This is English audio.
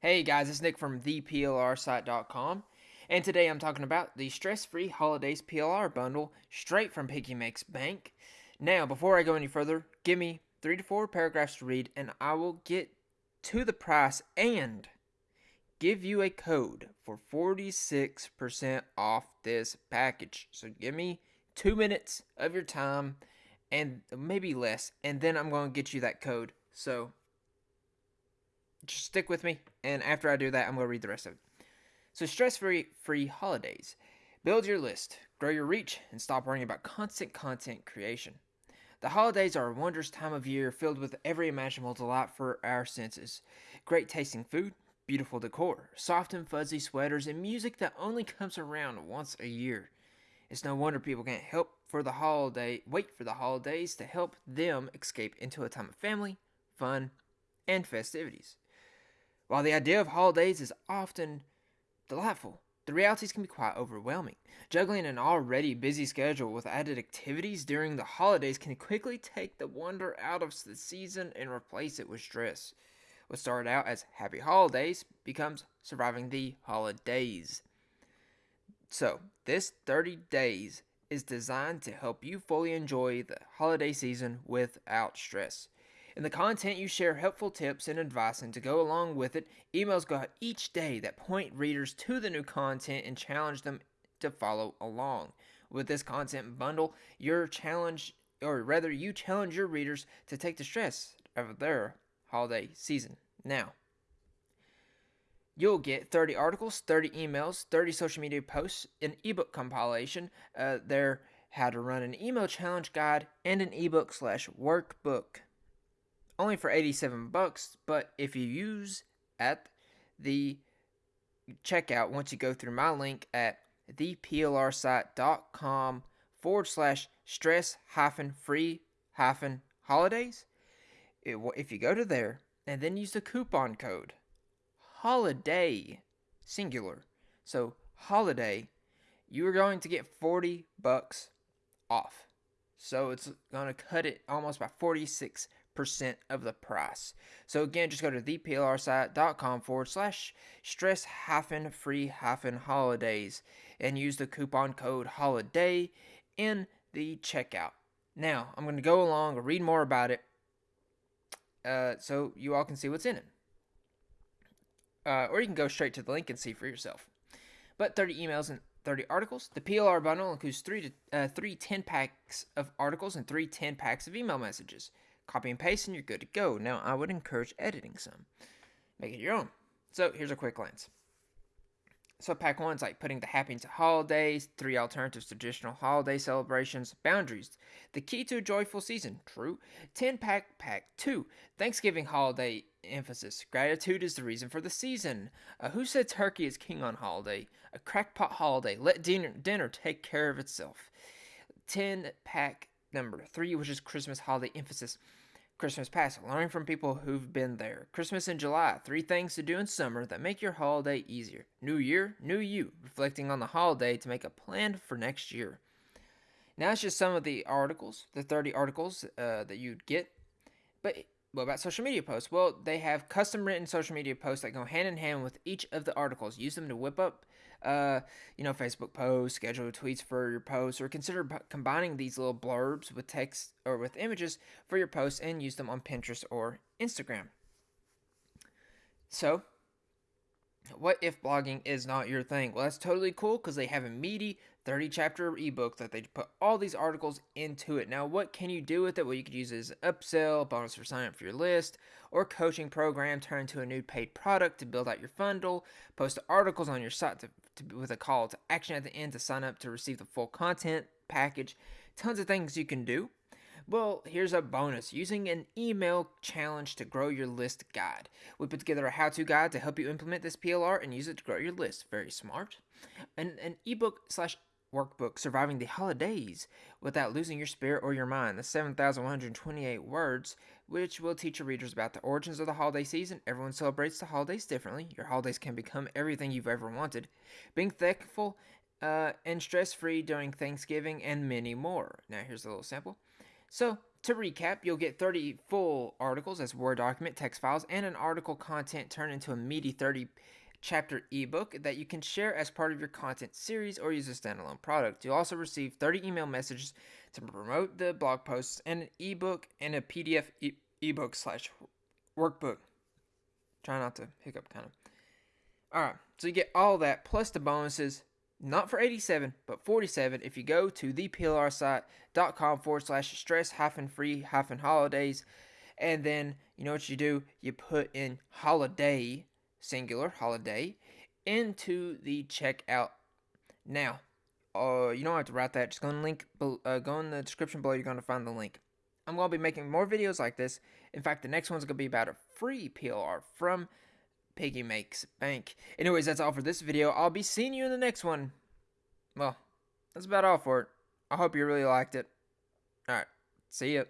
Hey guys, it's Nick from theplrsite.com, and today I'm talking about the Stress Free Holidays PLR bundle straight from Piggy Makes Bank. Now, before I go any further, give me three to four paragraphs to read, and I will get to the price and give you a code for 46% off this package. So give me two minutes of your time and maybe less, and then I'm going to get you that code. So just stick with me, and after I do that, I'm going to read the rest of it. So, stress free free holidays. Build your list, grow your reach, and stop worrying about constant content creation. The holidays are a wondrous time of year filled with every imaginable delight for our senses. Great tasting food, beautiful decor, soft and fuzzy sweaters, and music that only comes around once a year. It's no wonder people can't help for the holiday wait for the holidays to help them escape into a time of family, fun, and festivities. While the idea of holidays is often delightful, the realities can be quite overwhelming. Juggling an already busy schedule with added activities during the holidays can quickly take the wonder out of the season and replace it with stress. What started out as happy holidays becomes surviving the holidays. So, this 30 days is designed to help you fully enjoy the holiday season without stress. In the content, you share helpful tips and advice, and to go along with it, emails go out each day that point readers to the new content and challenge them to follow along. With this content bundle, your challenge, or rather, you challenge your readers to take the stress out of their holiday season. Now, you'll get 30 articles, 30 emails, 30 social media posts, an ebook compilation, uh, their how to run an email challenge guide, and an ebook slash workbook only for 87 bucks, but if you use at the checkout, once you go through my link at theplrsite.com forward slash stress hyphen free hyphen holidays, it, if you go to there and then use the coupon code holiday singular, so holiday, you are going to get 40 bucks off. So it's going to cut it almost by 46 percent of the price. So again, just go to theplrsite.com forward slash stress hyphen free hyphen holidays and use the coupon code holiday in the checkout. Now, I'm going to go along and read more about it uh, so you all can see what's in it. Uh, or you can go straight to the link and see for yourself. But 30 emails and 30 articles. The PLR bundle includes three to uh, three 10 packs of articles and three 10 packs of email messages. Copy and paste and you're good to go. Now, I would encourage editing some. Make it your own. So, here's a quick glance. So, pack one's like putting the happy into holidays, three alternatives to traditional holiday celebrations, boundaries, the key to a joyful season, true. 10 pack, pack two, Thanksgiving holiday emphasis. Gratitude is the reason for the season. Uh, who said turkey is king on holiday? A Crockpot holiday. Let dinner, dinner take care of itself. 10 pack number three, which is Christmas holiday emphasis. Christmas past, learning from people who've been there. Christmas in July, three things to do in summer that make your holiday easier. New Year, new you, reflecting on the holiday to make a plan for next year. Now it's just some of the articles, the 30 articles uh, that you'd get. But what about social media posts? Well, they have custom written social media posts that go hand in hand with each of the articles. Use them to whip up uh, you know, Facebook posts, schedule tweets for your posts, or consider b- combining these little blurbs with text or with images for your posts and use them on Pinterest or Instagram. So, what if blogging is not your thing? Well, that's totally cool because they have a meaty 30 chapter ebook that they put all these articles into it. Now, what can you do with it? Well, you could use it as an upsell, bonus for sign up for your list, or coaching program, turn into a new paid product to build out your bundle, post articles on your site to, to, with a call to action at the end to sign up to receive the full content package. Tons of things you can do. Well, here's a bonus using an email challenge to grow your list guide. We put together a how to guide to help you implement this PLR and use it to grow your list. Very smart. And an ebook slash workbook Surviving the Holidays Without Losing Your Spirit or Your Mind. The 7,128 words, which will teach your readers about the origins of the holiday season. Everyone celebrates the holidays differently. Your holidays can become everything you've ever wanted. Being thankful uh, and stress free during Thanksgiving, and many more. Now, here's a little sample. So, to recap, you'll get 30 full articles as Word document, text files, and an article content turned into a meaty 30 chapter ebook that you can share as part of your content series or use a standalone product. You'll also receive 30 email messages to promote the blog posts and an ebook and a PDF e- ebook slash workbook. Try not to hiccup, kind of. All right, so you get all that plus the bonuses, not for 87, but 47 if you go to theplrsite.com forward slash stress hyphen free hyphen holidays. And then you know what you do? You put in holiday, singular holiday, into the checkout. Now, uh, you don't have to write that. Just go in link, uh, go in the description below. You're gonna find the link. I'm gonna be making more videos like this. In fact, the next one's gonna be about a free PLR from Piggy Makes Bank. Anyways, that's all for this video. I'll be seeing you in the next one. Well, that's about all for it. I hope you really liked it. Alright, see ya.